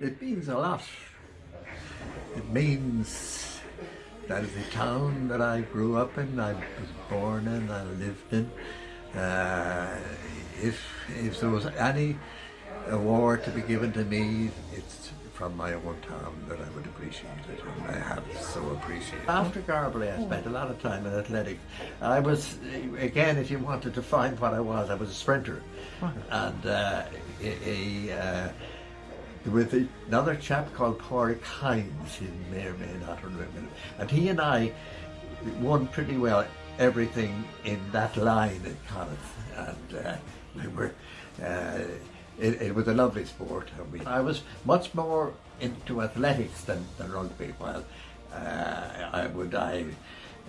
It means a lot. It means that is the town that I grew up in, I was born in, I lived in. Uh, if, if there was any award to be given to me, it's from my own town that I would appreciate it, and I have so appreciated it. After Garbally, I spent a lot of time in athletics. I was, again, if you wanted to find what I was, I was a sprinter. And uh, a, a uh, with another chap called Pádraig Hines, he may or may not remember, and he and I won pretty well everything in that line at Connacht, and uh, we were, uh, it, it, was a lovely sport. I was much more into athletics than, than rugby, while uh, I would, I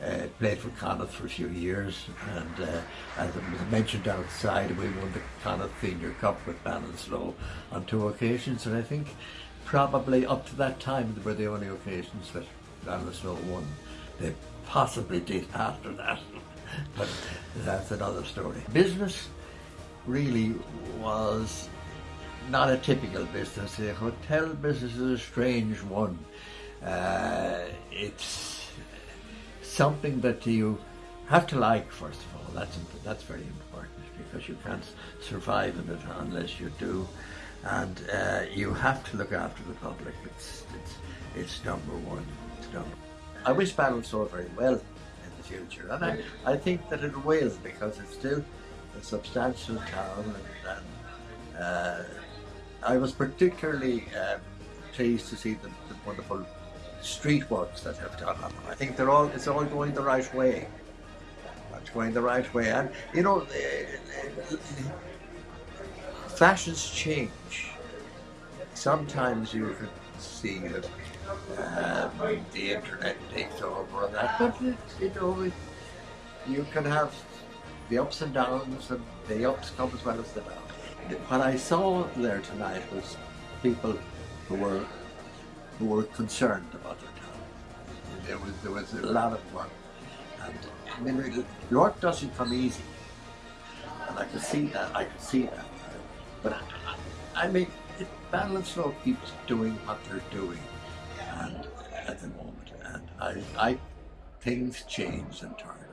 uh, played for Connacht for a few years and uh, as it was mentioned outside we won the Connacht Senior Cup with Ballinasloe on two occasions and I think probably up to that time they were the only occasions that Ballinasloe won. They possibly did after that but that's another story. Business really was not a typical business. The hotel business is a strange one. Uh, it's something that you have to like first of all. That's that's very important because you can't survive in it unless you do, and uh, you have to look after the public. It's it's it's number one. It's number. I wish Ballinasloe very well in the future, and I, I think that it will because it's still a substantial town, and, and uh, I was particularly um, pleased to see the, the wonderful street works that have done up. I think they're all it's all going the right way. It's going the right way, and you know, fashions change. Sometimes you can see that um, the internet takes over and that, but it, you know, you can have the ups and downs, and the ups come as well as the downs. What I saw there tonight was people who were who were concerned about. There was there was a lot of work, and I mean, York doesn't come easy, and I could see that. I could see that, but I, I mean, Ballinasloe keeps doing what they're doing, and at the moment, and I, I things change and turn.